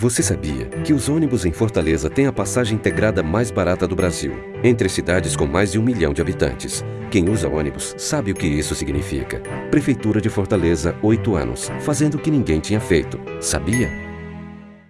Você sabia que os ônibus em Fortaleza têm a passagem integrada mais barata do Brasil, entre cidades com mais de um milhão de habitantes? Quem usa ônibus sabe o que isso significa. Prefeitura de Fortaleza, oito anos, fazendo o que ninguém tinha feito. Sabia?